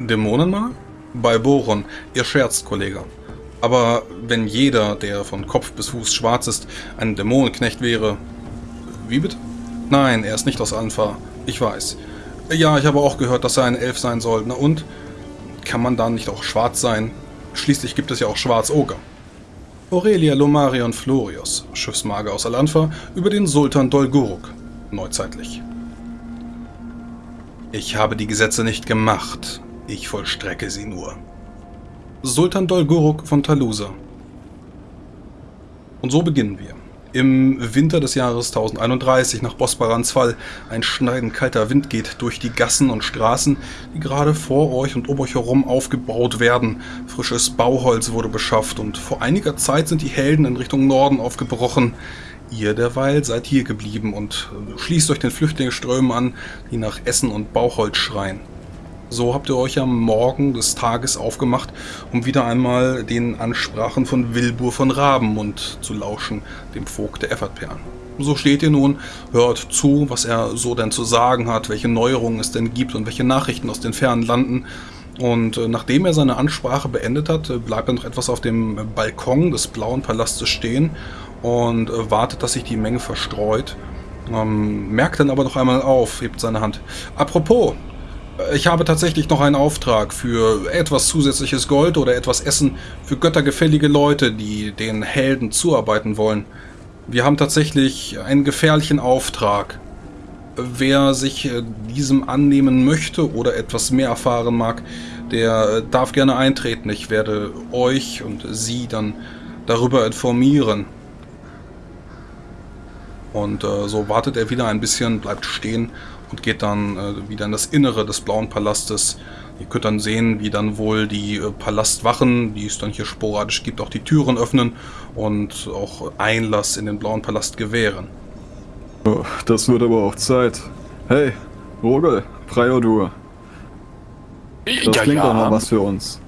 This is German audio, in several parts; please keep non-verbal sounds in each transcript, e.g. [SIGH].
Dämonen mal? Bei Boron, ihr scherzt, Kollege. Aber wenn jeder, der von Kopf bis Fuß schwarz ist, ein Dämonenknecht wäre... Wie bitte? Nein, er ist nicht aus Alpha. Ich weiß. Ja, ich habe auch gehört, dass er ein Elf sein soll. Na und? Kann man dann nicht auch schwarz sein? Schließlich gibt es ja auch Schwarz-Oger. Aurelia Lomarion Florius, Schiffsmager aus Alanfa, über den Sultan Dolguruk, neuzeitlich. Ich habe die Gesetze nicht gemacht, ich vollstrecke sie nur. Sultan Dolguruk von Talusa. Und so beginnen wir. Im Winter des Jahres 1031 nach Bosbarans Fall ein schneidend kalter Wind geht durch die Gassen und Straßen, die gerade vor euch und um euch herum aufgebaut werden. Frisches Bauholz wurde beschafft und vor einiger Zeit sind die Helden in Richtung Norden aufgebrochen. Ihr derweil seid hier geblieben und schließt euch den Flüchtlingsströmen an, die nach Essen und Bauholz schreien. So habt ihr euch am Morgen des Tages aufgemacht, um wieder einmal den Ansprachen von Wilbur von Rabenmund zu lauschen, dem Vogt der Effertperlen. So steht ihr nun, hört zu, was er so denn zu sagen hat, welche Neuerungen es denn gibt und welche Nachrichten aus den fernen Landen. Und äh, nachdem er seine Ansprache beendet hat, äh, bleibt er noch etwas auf dem Balkon des Blauen Palastes stehen und äh, wartet, dass sich die Menge verstreut. Ähm, merkt dann aber noch einmal auf, hebt seine Hand. Apropos, ich habe tatsächlich noch einen Auftrag für etwas zusätzliches Gold oder etwas Essen für göttergefällige Leute, die den Helden zuarbeiten wollen. Wir haben tatsächlich einen gefährlichen Auftrag. Wer sich äh, diesem annehmen möchte oder etwas mehr erfahren mag, der äh, darf gerne eintreten. Ich werde euch und sie dann darüber informieren. Und äh, so wartet er wieder ein bisschen, bleibt stehen und geht dann äh, wieder in das Innere des Blauen Palastes. Ihr könnt dann sehen, wie dann wohl die äh, Palastwachen, die es dann hier sporadisch gibt, auch die Türen öffnen und auch Einlass in den Blauen Palast gewähren. Oh, das wird aber auch Zeit. Hey, Rogel, Priodur. Das ja, klingt ja. doch mal was für uns.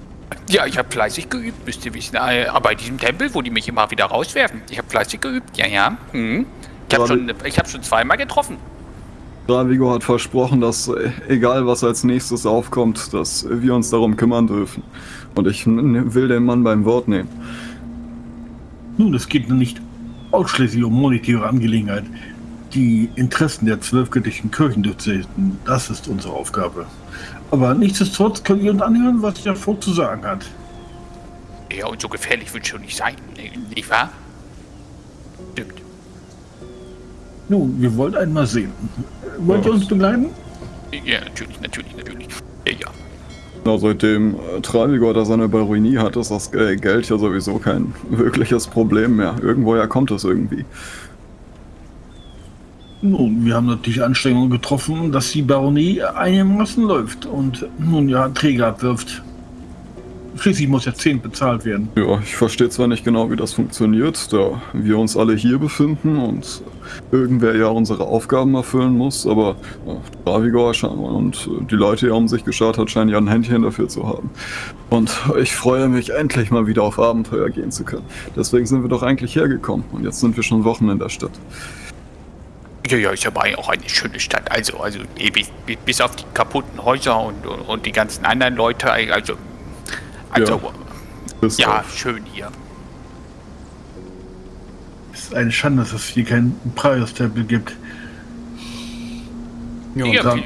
Ja, ich habe fleißig geübt, müsst ihr wissen. Äh, aber bei diesem Tempel, wo die mich immer wieder rauswerfen. Ich habe fleißig geübt, ja, ja. Hm. Ich habe schon, hab schon zweimal getroffen. Ravigo hat versprochen, dass äh, egal was als nächstes aufkommt, dass wir uns darum kümmern dürfen. Und ich will den Mann beim Wort nehmen. Nun, es geht nicht ausschließlich um monetäre Angelegenheit. Die Interessen der zwölf göttlichen Kirchen durchsetzen, das ist unsere Aufgabe. Aber nichtsdestotrotz können wir uns anhören, was der Vogt zu sagen hat. Ja, und so gefährlich wird schon nicht sein, nicht wahr? Stimmt. Nun, wir wollen einmal sehen. Wollt ihr uns begleiten? Ja, natürlich, natürlich, natürlich. Ja, ja. Na, seitdem äh, Travigor da seine Baronie hat, ist das äh, Geld ja sowieso kein [LAUGHS] wirkliches Problem mehr. Irgendwoher kommt es irgendwie. Nun, wir haben natürlich Anstrengungen getroffen, dass die Baronie einigermaßen läuft und nun ja Träger abwirft. Schließlich muss ja 10 bezahlt werden. Ja, ich verstehe zwar nicht genau, wie das funktioniert, da wir uns alle hier befinden und irgendwer ja unsere Aufgaben erfüllen muss, aber ja, Ravigor und die Leute hier um sich geschaut hat, scheinen ja ein Händchen dafür zu haben. Und ich freue mich, endlich mal wieder auf Abenteuer gehen zu können. Deswegen sind wir doch eigentlich hergekommen und jetzt sind wir schon Wochen in der Stadt. Ja, ja, ist aber auch eine schöne Stadt. Also, also bis, bis auf die kaputten Häuser und, und, und die ganzen anderen Leute, also also, ja, ja schön hier. Es ist eine Schande, dass es hier keinen Prius-Tempel gibt. Ja, ja dann,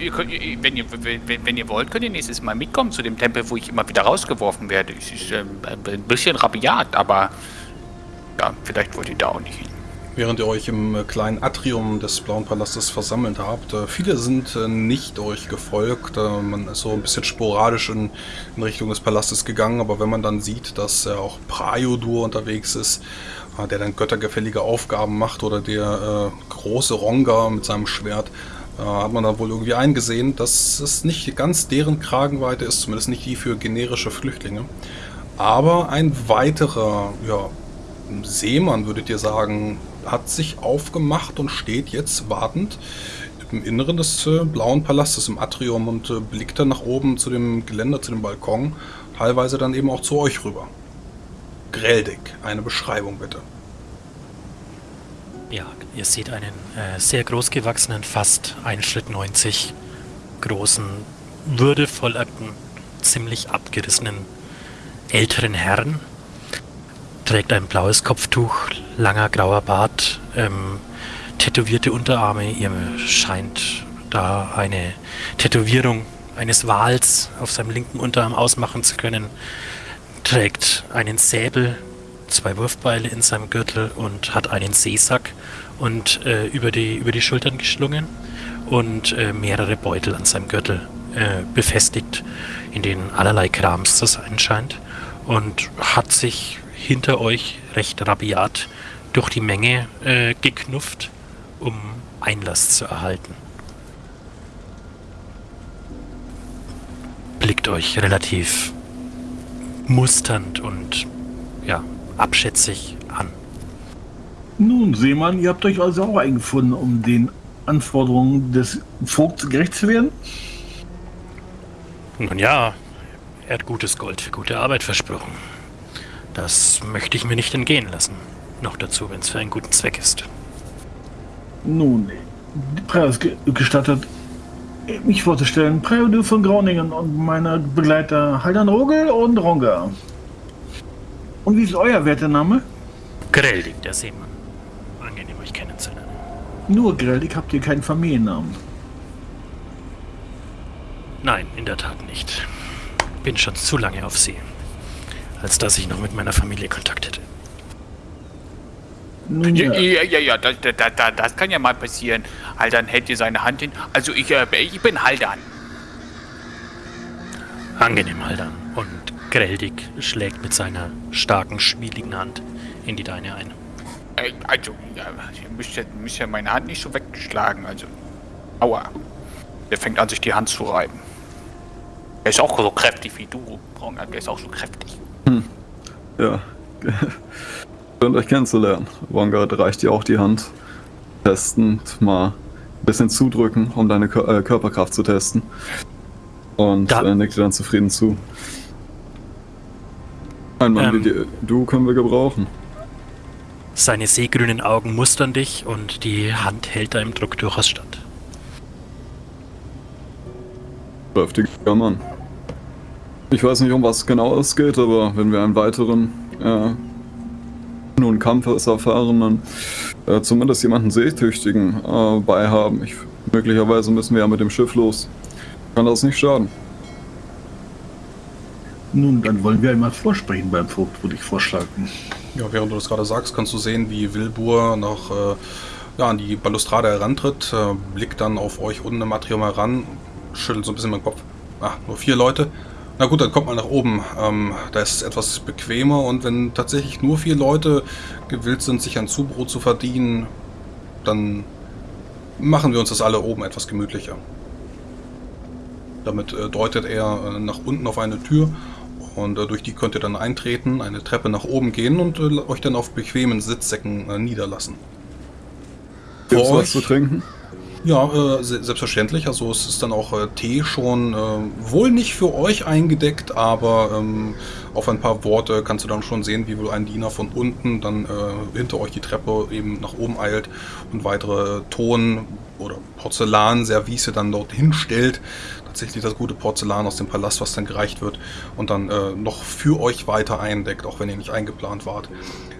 wenn, ihr, wenn, wenn, ihr wollt, könnt ihr nächstes Mal mitkommen zu dem Tempel, wo ich immer wieder rausgeworfen werde. Es ist ähm, ein bisschen rabiat, aber ja, vielleicht wollt ihr da auch nicht hin. Während ihr euch im kleinen Atrium des Blauen Palastes versammelt habt, äh, viele sind äh, nicht euch gefolgt. Äh, man ist so ein bisschen sporadisch in, in Richtung des Palastes gegangen, aber wenn man dann sieht, dass auch Praiodur unterwegs ist, der dann göttergefällige Aufgaben macht oder der äh, große Ronga mit seinem Schwert, äh, hat man dann wohl irgendwie eingesehen, dass es nicht ganz deren Kragenweite ist, zumindest nicht die für generische Flüchtlinge. Aber ein weiterer, ja, Seemann, würdet ihr sagen, hat sich aufgemacht und steht jetzt wartend im Inneren des äh, Blauen Palastes, im Atrium und äh, blickt dann nach oben zu dem Geländer, zu dem Balkon, teilweise dann eben auch zu euch rüber. Greldig, eine Beschreibung bitte. Ja, ihr seht einen äh, sehr großgewachsenen, fast 1 Schritt 90 großen, würdevollen ziemlich abgerissenen älteren Herrn. Trägt ein blaues Kopftuch, langer grauer Bart, ähm, tätowierte Unterarme. Ihr scheint da eine Tätowierung eines Wals auf seinem linken Unterarm ausmachen zu können. Trägt einen Säbel, zwei Wurfbeile in seinem Gürtel und hat einen Seesack und äh, über, die, über die Schultern geschlungen und äh, mehrere Beutel an seinem Gürtel äh, befestigt, in denen allerlei Krams zu sein scheint und hat sich hinter euch recht rabiat durch die Menge äh, geknufft, um Einlass zu erhalten. Blickt euch relativ musternd und ja, abschätzig an. Nun, Seemann, ihr habt euch also auch eingefunden, um den Anforderungen des Vogts gerecht zu werden? Nun ja, er hat gutes Gold für gute Arbeit versprochen. Das möchte ich mir nicht entgehen lassen. Noch dazu, wenn es für einen guten Zweck ist. Nun, Preis gestattet, mich vorzustellen. Prälude von Groningen und meine Begleiter Haldan Rogel und Ronga. Und wie ist euer Wertename? Greldig, der Seemann. Angenehm, euch kennenzulernen. Nur Greldig habt ihr keinen Familiennamen. Nein, in der Tat nicht. Bin schon zu lange auf See, als dass ich noch mit meiner Familie Kontakt hätte. Nun, ja, ja, ja, ja das, das, das, kann ja mal passieren. Haldan hält dir seine Hand hin. Also ich, äh, ich bin Haldan. Angenehm, Haldan. Und Greldig schlägt mit seiner starken, schmieligen Hand in die deine ein. Äh, also, ja, ihr müsst ja, müsst ja meine Hand nicht so weggeschlagen. Also, aua. Der fängt an, sich die Hand zu reiben. Er ist auch so kräftig wie du, Braunert. Der ist auch so kräftig. Hm. Ja. [LAUGHS] Schön, euch kennenzulernen. Wongard reicht dir auch die Hand. Testend mal ein bisschen zudrücken, um deine Kör äh, Körperkraft zu testen. Und da. äh, nickt dir dann zufrieden zu. Ein Mann ähm, wie dir, du können wir gebrauchen. Seine seegrünen Augen mustern dich und die Hand hält da im Druck durchaus stand. Kräftiger Mann. Ich weiß nicht, um was genau es geht, aber wenn wir einen weiteren äh, nun Kampfeserfahrenen, äh, zumindest jemanden Seetüchtigen äh, bei haben. Ich, möglicherweise müssen wir ja mit dem Schiff los. Kann das nicht schaden. Nun, dann wollen wir einmal vorsprechen beim Vogt, würde ich vorschlagen. Ja, während du das gerade sagst, kannst du sehen, wie Wilbur noch äh, ja, an die Balustrade herantritt, äh, blickt dann auf euch unten im Atrium heran, schüttelt so ein bisschen meinen Kopf. Ah, nur vier Leute. Na gut, dann kommt man nach oben. Ähm, da ist es etwas bequemer und wenn tatsächlich nur vier Leute gewillt sind, sich ein Zubrot zu verdienen, dann machen wir uns das alle oben etwas gemütlicher. Damit äh, deutet er äh, nach unten auf eine Tür und äh, durch die könnt ihr dann eintreten, eine Treppe nach oben gehen und äh, euch dann auf bequemen Sitzsäcken äh, niederlassen. Gibt's was zu trinken? Ja, äh, selbstverständlich. Also es ist dann auch äh, Tee schon äh, wohl nicht für euch eingedeckt, aber ähm, auf ein paar Worte kannst du dann schon sehen, wie wohl ein Diener von unten dann äh, hinter euch die Treppe eben nach oben eilt und weitere Ton- oder Porzellanservice dann dort hinstellt. Tatsächlich das gute Porzellan aus dem Palast, was dann gereicht wird und dann äh, noch für euch weiter eindeckt, auch wenn ihr nicht eingeplant wart.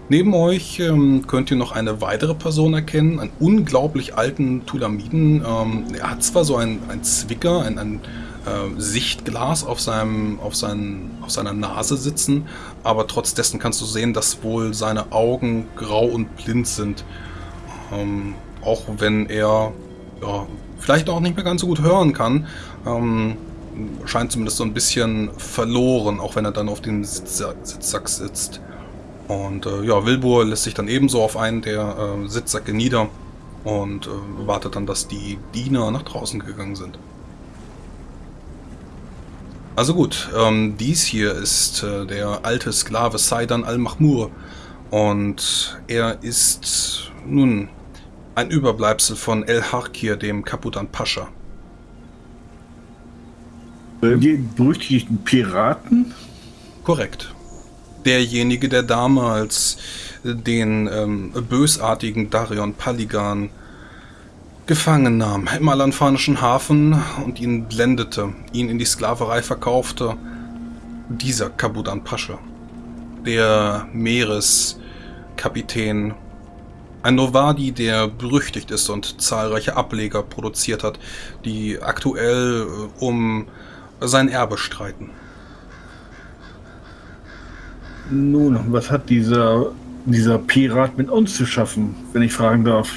Neben euch ähm, könnt ihr noch eine weitere Person erkennen, einen unglaublich alten Tulamiden. Ähm, er hat zwar so ein, ein Zwicker, ein, ein äh, Sichtglas auf, seinem, auf, seinen, auf seiner Nase sitzen, aber trotz dessen kannst du sehen, dass wohl seine Augen grau und blind sind. Ähm, auch wenn er ja, vielleicht auch nicht mehr ganz so gut hören kann, ähm, scheint zumindest so ein bisschen verloren, auch wenn er dann auf dem Sitzsack sitzt. Und äh, ja, Wilbur lässt sich dann ebenso auf einen der äh, Sitzsäcke nieder und äh, wartet dann, dass die Diener nach draußen gegangen sind. Also gut, ähm, dies hier ist äh, der alte Sklave Saidan al-Mahmur und er ist nun ein Überbleibsel von El Harkir, dem Kaputan Pascha. Die berüchtigten Piraten? Korrekt derjenige, der damals den ähm, bösartigen Darion Paligan gefangen nahm im alanfanischen Hafen und ihn blendete, ihn in die Sklaverei verkaufte, dieser Kabudan Pascha, der Meereskapitän, ein Novadi, der berüchtigt ist und zahlreiche Ableger produziert hat, die aktuell äh, um sein Erbe streiten. Nun, was hat dieser, dieser Pirat mit uns zu schaffen, wenn ich fragen darf?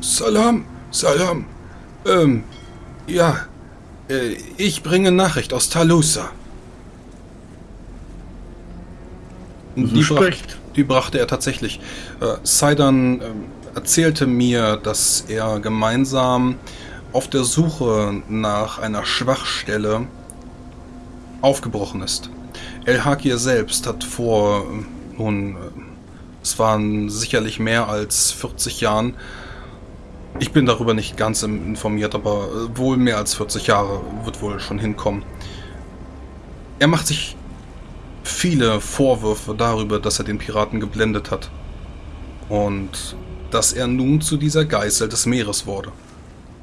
Salam, Salam. Ähm, ja, äh, ich bringe Nachricht aus Talusa. Die, bracht, die, brachte er tatsächlich. Äh, Saidan äh, erzählte mir, dass er gemeinsam auf der Suche nach einer Schwachstelle aufgebrochen ist. El Hakir selbst hat vor, äh, nun, äh, es waren sicherlich mehr als 40 Jahren, ich bin darüber nicht ganz informiert, aber äh, wohl mehr als 40 Jahre wird wohl schon hinkommen. Er macht sich viele Vorwürfe darüber, dass er den Piraten geblendet hat. Und dass er nun zu dieser Geißel des Meeres wurde.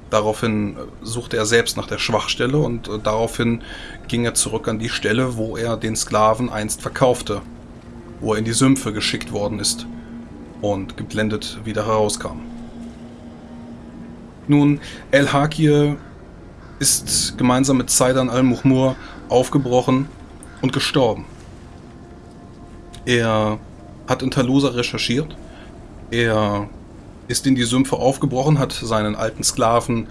Daraufhin äh, suchte er selbst nach der Schwachstelle und äh, daraufhin ging er zurück an die Stelle, wo er den Sklaven einst verkaufte, wo er in die Sümpfe geschickt worden ist und geblendet wieder herauskam. Nun, El Hakir ist gemeinsam mit Zaidan al-Muhmur aufgebrochen und gestorben. Er hat in Talusa recherchiert. Er ist in die Sümpfe aufgebrochen, hat seinen alten Sklaven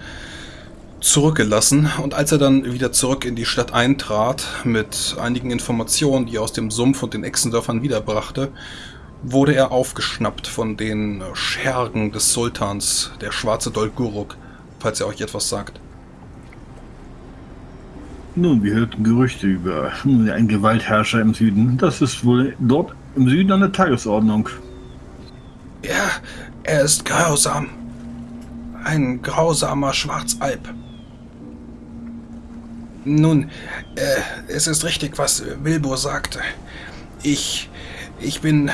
zurückgelassen und als er dann wieder zurück in die Stadt eintrat mit einigen Informationen, die er aus dem Sumpf und den Echsendörfern wiederbrachte, wurde er aufgeschnappt von den Schergen des Sultans, der schwarze Dolguruk, falls er euch etwas sagt. Nun, wir hörten Gerüchte über einen Gewaltherrscher im Süden. Das ist wohl dort im Süden an der Tagesordnung. Ja, er ist grausam. Ein grausamer Schwarzalb. Nun, äh, es ist richtig, was Wilbur sagte. Ich, ich bin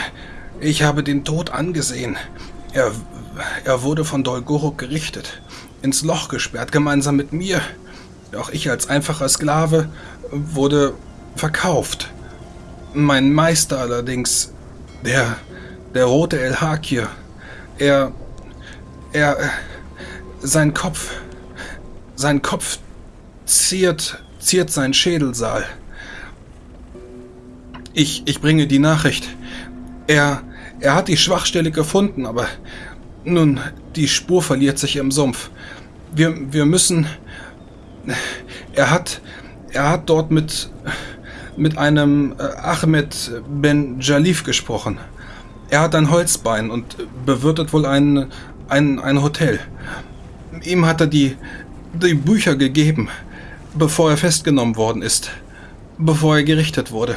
ich habe den Tod angesehen. Er, er wurde von Dolgoruk gerichtet, ins Loch gesperrt, gemeinsam mit mir. Doch ich als einfacher Sklave wurde verkauft. Mein Meister allerdings, der, der rote El Hakir, er, er, sein Kopf, sein Kopf ziert, ziert sein Schädelsaal. Ich, ich bringe die Nachricht. Er, er hat die Schwachstelle gefunden, aber nun, die Spur verliert sich im Sumpf. Wir, wir müssen... Er hat... Er hat dort mit... mit einem äh, Ahmed Ben Jalif gesprochen. Er hat ein Holzbein und bewirtet wohl ein, ein, ein Hotel. Ihm hat er die, die Bücher gegeben, bevor er festgenommen worden ist. Bevor er gerichtet wurde.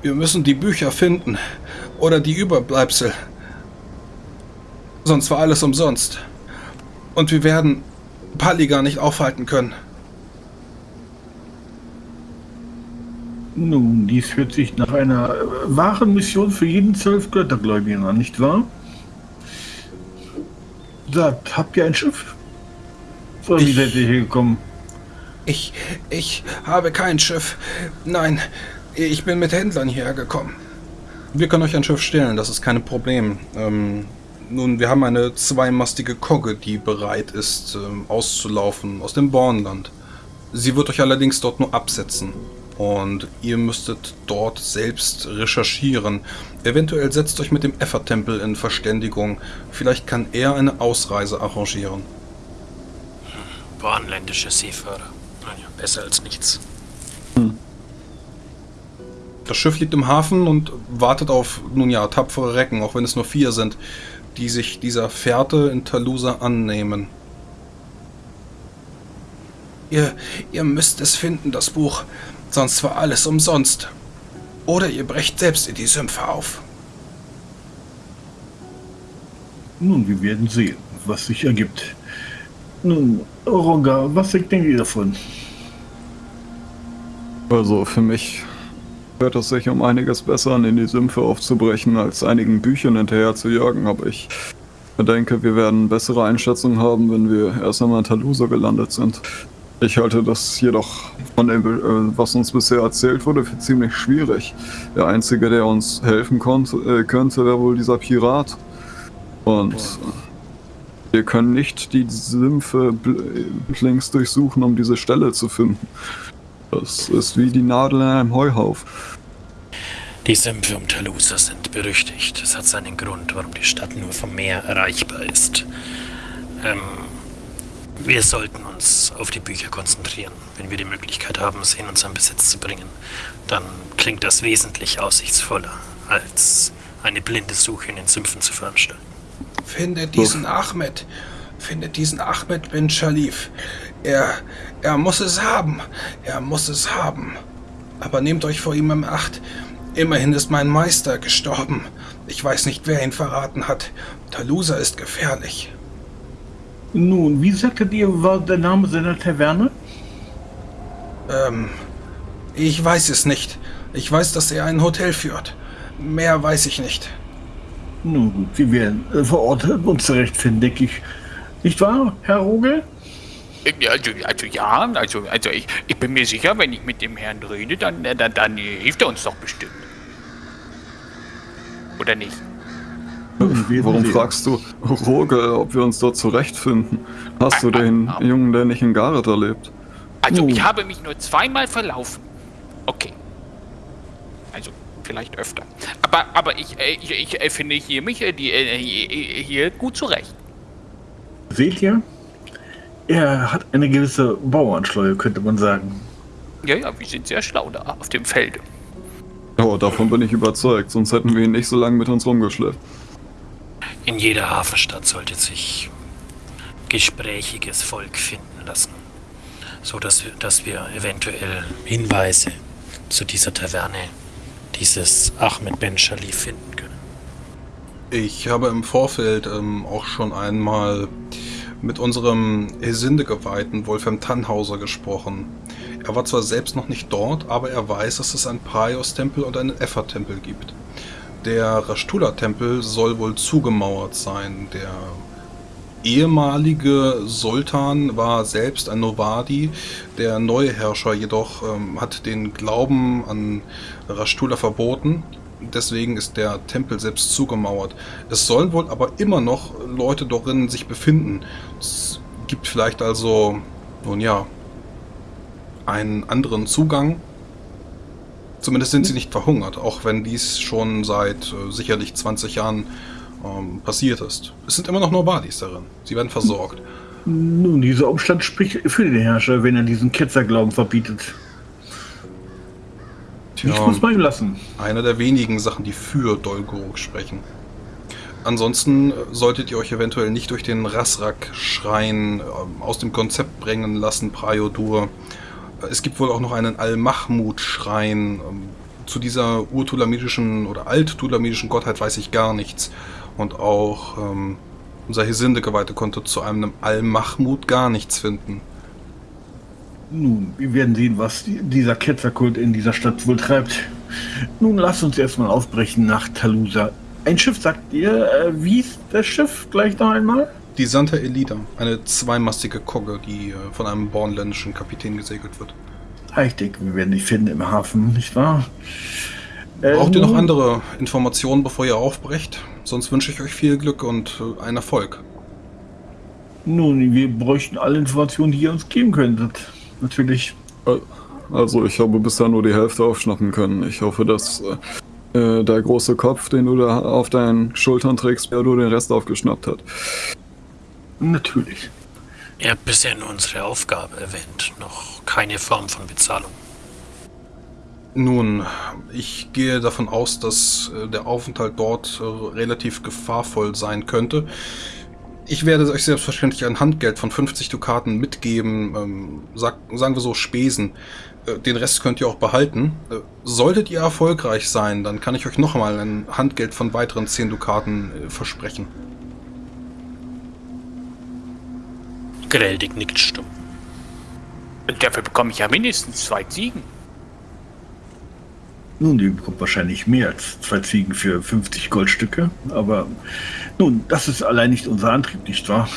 Wir müssen die Bücher finden. Oder die Überbleibsel. Sonst war alles umsonst. Und wir werden Pali gar nicht aufhalten können. Nun, dies hört sich nach einer äh, wahren Mission für jeden zwölf Göttergläubigen an, nicht wahr? Sagt, habt ihr ein Schiff? So, wie seid ihr hier gekommen? Ich, ich habe kein Schiff. Nein, ich bin mit Händlern hierher gekommen. Wir können euch ein Schiff stellen, das ist kein Problem. Ähm, nun, wir haben eine zweimastige Kogge, die bereit ist, ähm, auszulaufen aus dem Bornland. Sie wird euch allerdings dort nur absetzen. Und ihr müsstet dort selbst recherchieren. Eventuell setzt euch mit dem Effer-Tempel in Verständigung. Vielleicht kann er eine Ausreise arrangieren. Bornländische Seefahrer. Naja, besser als nichts. Hm. Das Schiff liegt im Hafen und wartet auf, nun ja, tapfere Recken, auch wenn es nur vier sind, die sich dieser Fährte in Talusa annehmen. Ihr, ihr müsst es finden, das Buch, sonst war alles umsonst. Oder ihr brecht selbst in die Sümpfe auf. Nun, wir werden sehen, was sich ergibt. Nun, Oronga, was denkt ihr davon? Also für mich hört es sich um einiges besser an, in die Sümpfe aufzubrechen, als einigen Büchern hinterher zu jagen, aber ich denke, wir werden bessere Einschätzungen haben, wenn wir erst einmal in Talusa gelandet sind. Ich halte das jedoch von dem, äh, was uns bisher erzählt wurde, für ziemlich schwierig. Der Einzige, der uns helfen konnte, äh, könnte, wäre wohl dieser Pirat. Und wir können nicht die Sümpfe links durchsuchen, um diese Stelle zu finden. Das ist wie die Nadel in einem Heuhauf. Die Sümpfe um Talusa sind berüchtigt. Es hat seinen Grund, warum die Stadt nur vom Meer erreichbar ist. Ähm, wir sollten uns auf die Bücher konzentrieren. Wenn wir die Möglichkeit haben, sie in unseren Besitz zu bringen, dann klingt das wesentlich aussichtsvoller, als eine blinde Suche in den Sümpfen zu veranstalten. Findet diesen Ahmed. Findet diesen Ahmed bin Shalif. Er, er muss es haben. Er muss es haben. Aber nehmt euch vor ihm im Acht. Immerhin ist mein Meister gestorben. Ich weiß nicht, wer ihn verraten hat. Talusa ist gefährlich. Nun, wie sagtet ihr, war der Name seiner Taverne? Ähm, ich weiß es nicht. Ich weiß, dass er ein Hotel führt. Mehr weiß ich nicht. Nun gut, wir werden äh, vor Ort uns zurechtfinden, denke ich. Nicht wahr, Herr Rogel? Also, also ja, also, also ich, ich bin mir sicher, wenn ich mit dem Herrn rede, dann, dann, dann hilft er uns doch bestimmt. Oder nicht? Warum fragst du Rogel, ob wir uns dort zurechtfinden? Hast du den. Jungen, der nicht in Gareth erlebt? Also, ich habe mich nur zweimal verlaufen. Okay. Also, vielleicht öfter. Aber, aber ich, äh, ich, ich äh, finde hier mich äh, die, hier gut zurecht. Seht ihr? Er hat eine gewisse Bauernschleue, könnte man sagen. Ja, ja, wir sind sehr schlau da auf dem Felde. Oh, davon bin ich überzeugt, sonst hätten wir ihn nicht so lange mit uns rumgeschleppt. In jeder Hafenstadt sollte sich gesprächiges Volk finden lassen, so dass wir, dass wir eventuell Hinweise zu dieser Taverne, dieses Ahmed Ben Shalif finden können. Ich habe im Vorfeld ähm, auch schon einmal mit unserem Hesinde-Geweihten Wolfram Tannhauser gesprochen. Er war zwar selbst noch nicht dort, aber er weiß, dass es einen Praios-Tempel und einen Effa-Tempel gibt. Der Rashtula-Tempel soll wohl zugemauert sein. Der ehemalige Sultan war selbst ein Novadi. Der neue Herrscher jedoch ähm, hat den Glauben an Rashtula verboten. Deswegen ist der Tempel selbst zugemauert. Es sollen wohl aber immer noch Leute darin sich befinden. Es gibt vielleicht also, nun ja, einen anderen Zugang Zumindest sind sie nicht verhungert, auch wenn dies schon seit äh, sicherlich 20 Jahren ähm, passiert ist. Es sind immer noch nur Badis darin. Sie werden versorgt. Nun, dieser Umstand spricht für den Herrscher, wenn er diesen Ketzerglauben verbietet. Tja, ich muss mal ihm lassen. Eine der wenigen Sachen, die für Dolgoruk sprechen. Ansonsten äh, solltet ihr euch eventuell nicht durch den Rasrak-Schrein äh, aus dem Konzept bringen lassen, Praiodur. Es gibt wohl auch noch einen Al-Mahmud-Schrein. Ähm, zu dieser urtulamidischen oder alttulamidischen Gottheit weiß ich gar nichts. Und auch ähm, unser Hesinde-Geweihte konnte zu einem Al-Mahmud gar nichts finden. Nun, wir werden sehen, was dieser Ketzerkult in dieser Stadt wohl treibt. Nun, lasst uns erstmal aufbrechen nach Talusa. Ein Schiff, sagt ihr? Äh, wie ist das Schiff gleich noch einmal? Die Santa Elida, eine zweimastige Kogge, die äh, von einem bornländischen Kapitän gesegelt wird. Ich denke, wir werden die finden im Hafen, nicht wahr? Braucht ähm, ihr noch andere Informationen, bevor ihr aufbrecht? Sonst wünsche ich euch viel Glück und äh, einen Erfolg. Nun, wir bräuchten alle Informationen, die ihr uns geben könntet. Natürlich. Äh, also, ich habe bisher nur die Hälfte aufschnappen können. Ich hoffe, dass äh, der große Kopf, den du da auf deinen Schultern trägst, der du den Rest aufgeschnappt hat. Natürlich. Ihr habt bisher nur unsere Aufgabe erwähnt, noch keine Form von Bezahlung. Nun, ich gehe davon aus, dass äh, der Aufenthalt dort äh, relativ gefahrvoll sein könnte. Ich werde euch selbstverständlich ein Handgeld von 50 Dukaten mitgeben, ähm, sag, sagen wir so Spesen. Äh, den Rest könnt ihr auch behalten. Solltet ihr erfolgreich sein, dann kann ich euch nochmal ein Handgeld von weiteren 10 Dukaten versprechen. Greldig nickt stumm. Dafür bekomme ich ja mindestens zwei Ziegen. Nun, die bekommt wahrscheinlich mehr als zwei Ziegen für 50 Goldstücke. Aber nun, das ist allein nicht unser Antrieb, nicht wahr?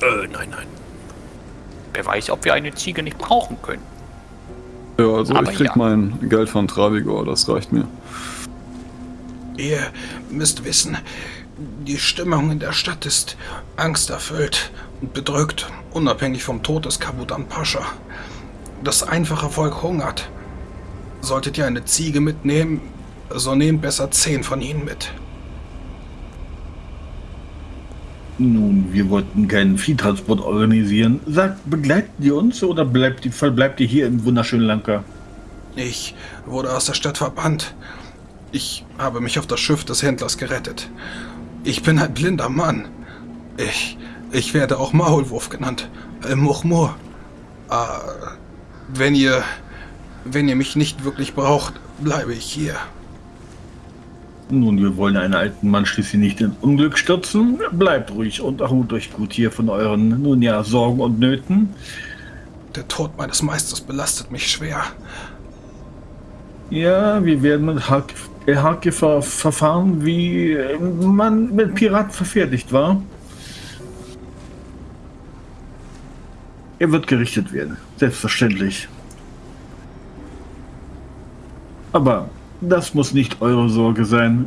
Äh, nein, nein. Wer weiß, ob wir eine Ziege nicht brauchen können. Ja, also Aber ich krieg ja. mein Geld von Travigor, das reicht mir. Ihr müsst wissen, die Stimmung in der Stadt ist angsterfüllt und bedrückt, unabhängig vom Tod des Kabudan Pascha. Das einfache Volk hungert. Solltet ihr eine Ziege mitnehmen, so nehmt besser zehn von ihnen mit. Nun, wir wollten keinen Viehtransport organisieren. Sagt, begleiten die uns oder bleibt die, verbleibt ihr hier im wunderschönen Lanka? Ich wurde aus der Stadt verbannt. Ich habe mich auf das Schiff des Händlers gerettet. Ich bin ein blinder Mann. Ich, ich werde auch Maulwurf genannt. Äh. Ah, wenn ihr, wenn ihr mich nicht wirklich braucht, bleibe ich hier. Nun, wir wollen einen alten Mann schließlich nicht in Unglück stürzen. Bleibt ruhig und erholt euch gut hier von euren, nun ja, Sorgen und Nöten. Der Tod meines Meisters belastet mich schwer. Ja, wir werden mit Hake, äh, Hake ver verfahren, wie äh, man mit Piraten verfertigt war. Er wird gerichtet werden, selbstverständlich. Aber das muss nicht eure Sorge sein.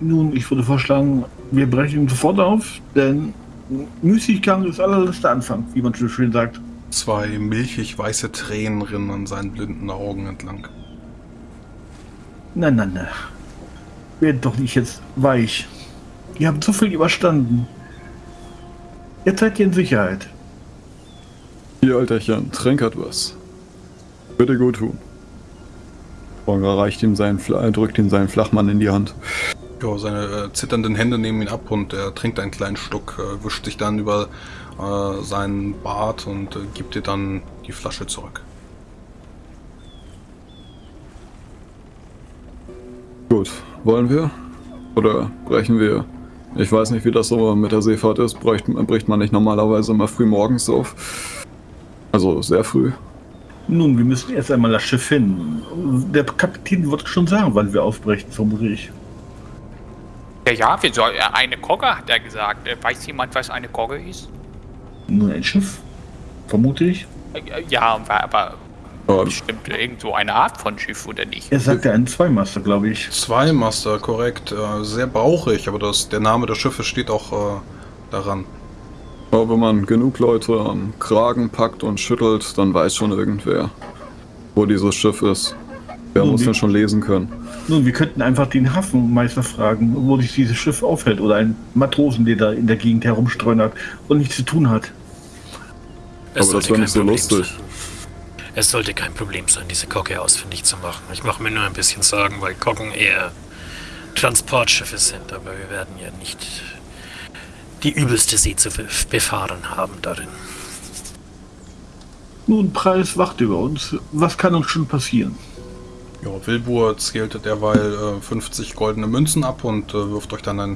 Nun, ich würde vorschlagen, wir brechen sofort auf, denn Müßiggang ist allerletzter Anfang, wie man so schön sagt. Zwei milchig weiße Tränen rinnen an seinen blinden Augen entlang. Nein, nein, nein. Werdet doch nicht jetzt weich. Ihr habt so viel überstanden. Jetzt seid ihr in Sicherheit. Hier, Alterchen, trink etwas. Bitte gut tun. Borger reicht ihm seinen, äh, drückt ihm seinen Flachmann in die Hand. Ja, seine äh, zitternden Hände nehmen ihn ab und er trinkt einen kleinen Schluck, äh, wischt sich dann über äh, seinen Bart und äh, gibt dir dann die Flasche zurück. Gut, wollen wir? Oder brechen wir? Ich weiß nicht, wie das so mit der Seefahrt ist. Bricht, bricht man nicht normalerweise immer früh morgens auf? Also sehr früh. Nun, wir müssen erst einmal das Schiff finden. Der Kapitän wird schon sagen, wann wir aufbrechen, vermute ich. Ja, ja, wir soll, äh, eine Kogge hat er gesagt. Äh, Weiß jemand, was eine Kogge ist? Nun, ein Schiff? Vermute ich. Äh, Ja, aber- aber Aber bestimmt irgend so eine Art von Schiff, oder nicht? Er sagte einen Zweimaster, glaube ich. Zweimaster, korrekt. Äh, sehr bauchig, aber das, der Name des Schiffes steht auch äh, daran. Aber wenn man genug Leute am Kragen packt und schüttelt, dann weiß schon irgendwer, wo dieses Schiff ist. Wer Nun, muss denn schon lesen können? Nun, wir könnten einfach den Hafenmeister fragen, wo sich dieses Schiff aufhält. Oder einen Matrosen, der da in der Gegend herumstreunert und nichts zu tun hat. Aber das wäre nicht so Problem lustig. Sein. Es sollte kein Problem sein, diese Kogge ausfindig zu machen. Ich mache mir nur ein bisschen Sorgen, weil Koggen eher Transportschiffe sind, aber wir werden ja nicht die übelste See zu be- befahren haben darin. Nun, Preis wacht über uns. Was kann uns schon passieren? Ja, Wilbur zählte derweil äh, 50 goldene Münzen ab und äh, wirft euch dann ein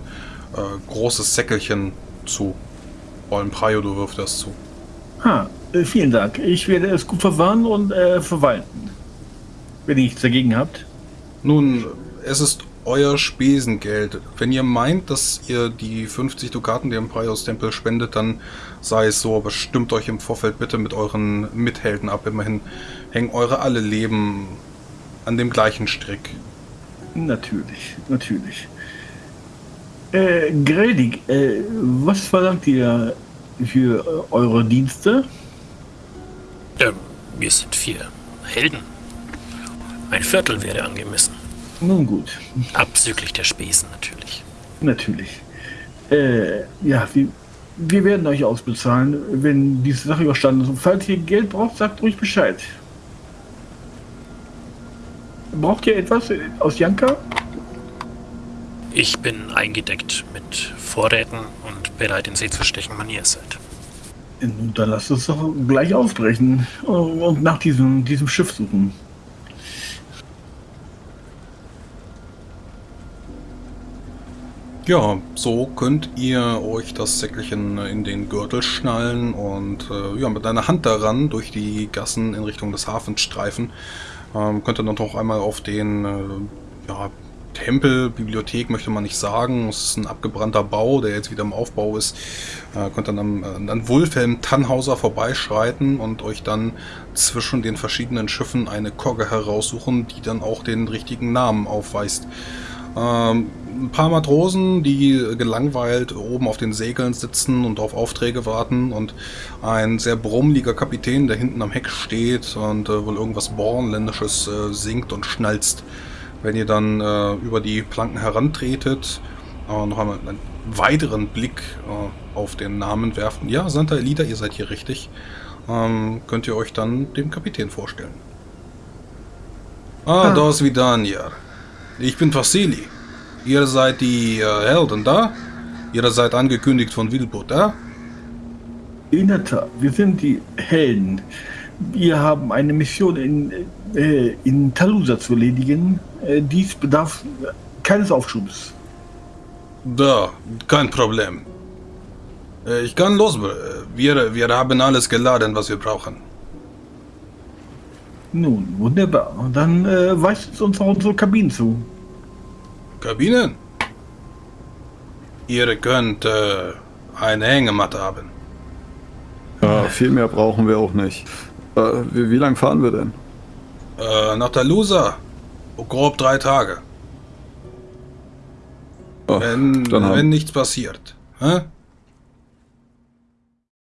äh, großes Säckelchen zu. Vor allem Praio, du wirft das zu. Ha, vielen Dank. Ich werde es gut verwahren und äh, verwalten. Wenn ihr nichts dagegen habt. Nun, es ist euer Spesengeld. Wenn ihr meint, dass ihr die 50 Dukaten dem Praios Tempel spendet, dann sei es so, aber stimmt euch im Vorfeld bitte mit euren Mithelden ab. Immerhin hängen eure alle Leben an dem gleichen Strick. Natürlich, natürlich. Äh, Gredig, äh, was verlangt ihr für äh, eure Dienste? Ähm, wir sind vier Helden. Ein Viertel wäre angemessen. Nun gut, Abzüglich der Spesen natürlich. natürlich. Äh, ja, wir, wir werden euch ausbezahlen, wenn diese Sache überstanden ist. Und falls ihr Geld braucht, sagt ruhig Bescheid. Braucht ihr etwas aus Janka? Ich bin eingedeckt mit Vorräten und bereit in See zu stechen, wann ihr seid. Nun, dann lasst uns doch gleich aufbrechen und nach diesem, diesem Schiff suchen. Ja, so könnt ihr euch das Säckelchen in den Gürtel schnallen und äh, ja, mit einer Hand daran durch die Gassen in Richtung des Hafens streifen. Ähm, könnt ihr dann noch einmal auf den äh, ja, Tempel, Bibliothek möchte man nicht sagen. Es ist ein abgebrannter Bau, der jetzt wieder im Aufbau ist. Äh, könnt dann am, äh, an Wulfhelm Tannhauser vorbeischreiten und euch dann zwischen den verschiedenen Schiffen eine Kogge heraussuchen, die dann auch den richtigen Namen aufweist. Ähm, ein paar Matrosen, die gelangweilt oben auf den Segeln sitzen und auf Aufträge warten und ein sehr brummeliger Kapitän, der hinten am Heck steht und äh, wohl irgendwas Bornländisches singt und schnalzt. Wenn ihr dann äh, über die Planken herantretet, äh, noch einmal einen weiteren Blick äh, auf den Namen werfen. Ja, Santa Elida, ihr seid hier richtig. Ähm, könnt ihr euch dann dem Kapitän vorstellen. Ah, ah. da ist Vidania. Ich bin Vasili. Ihr seid die äh, Helden da? Ihr seid angekündigt von Wilbur da? In der Tat, wir sind die Helden. Wir haben eine Mission in, in Talusa zu erledigen. Äh, dies bedarf keines Aufschubs. Da, kein Problem. Äh, ich kann los. Wir, wir haben alles geladen, was wir brauchen. Nun, wunderbar. Dann äh, weist uns auch unsere Kabinen zu. Kabinen? Ihr könnt äh, eine Hängematte haben. Ja, viel mehr brauchen wir auch nicht. Äh, wie, wie lang fahren wir denn? Äh, nach Talusa. Grob drei Tage. Ach, wenn, wenn nichts passiert. Hä?